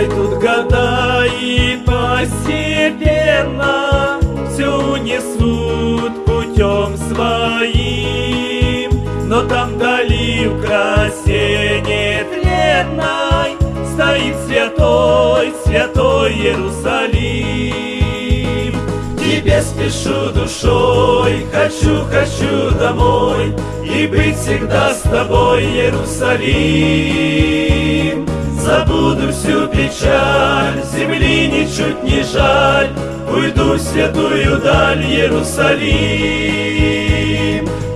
пройдут года и постепенно Все несут путем своим. Но там вдали в красе нетленной Стоит святой, святой Иерусалим. Тебе спешу душой, хочу, хочу домой И быть всегда с тобой, Иерусалим. Забуду всю печаль, земли ничуть не жаль, Уйду в святую даль, Иерусалим.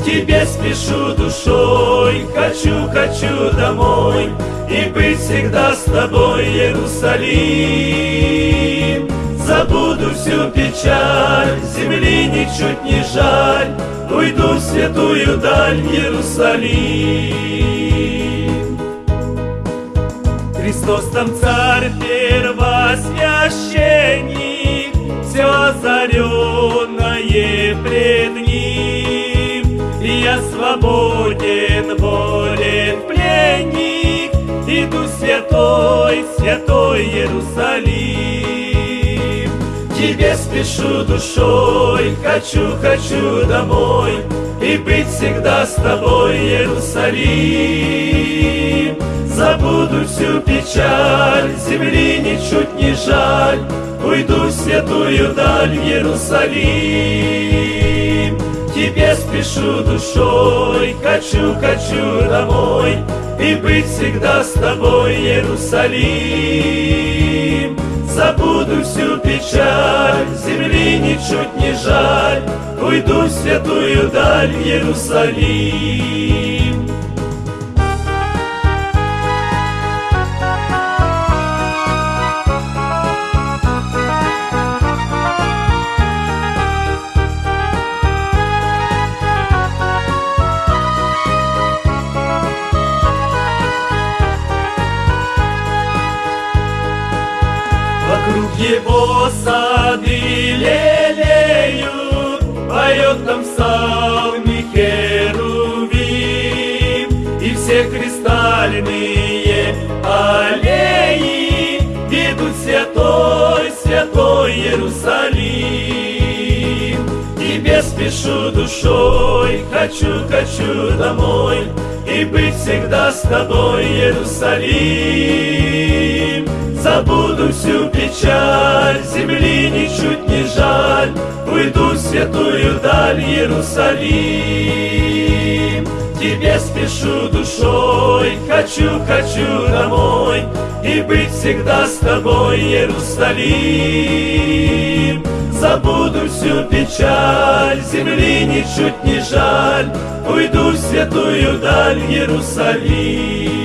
Тебе спешу душой, хочу, хочу домой И быть всегда с тобой, Иерусалим. Забуду всю печаль, земли ничуть не жаль, Уйду в святую даль, Иерусалим. Христос там царь первосвященник, Все озаренное пред ним. Я свободен, волен пленник, Иду святой, святой Иерусалим. Тебе спешу душой, хочу, хочу домой И быть всегда с тобой, Иерусалим. Забуду всю печаль, земли ничуть не жаль, Уйду в святую даль, Иерусалим. Тебе спешу душой, хочу, хочу домой И быть всегда с тобой, Иерусалим. Забуду всю печаль, земли ничуть не жаль, Уйду в святую даль, Иерусалим. Его сады лелеют, Поет там псалмы херувим, И все кристальные аллеи Ведут святой, святой Иерусалим. Тебе спешу душой, хочу, хочу домой И быть всегда с тобой, Иерусалим. Забуду всю печаль, земли ничуть не жаль, Уйду в святую даль, Иерусалим. Тебе спешу душой, хочу, хочу домой И быть всегда с тобой, Иерусалим. Забуду всю печаль, земли ничуть не жаль, Уйду в святую даль, Иерусалим.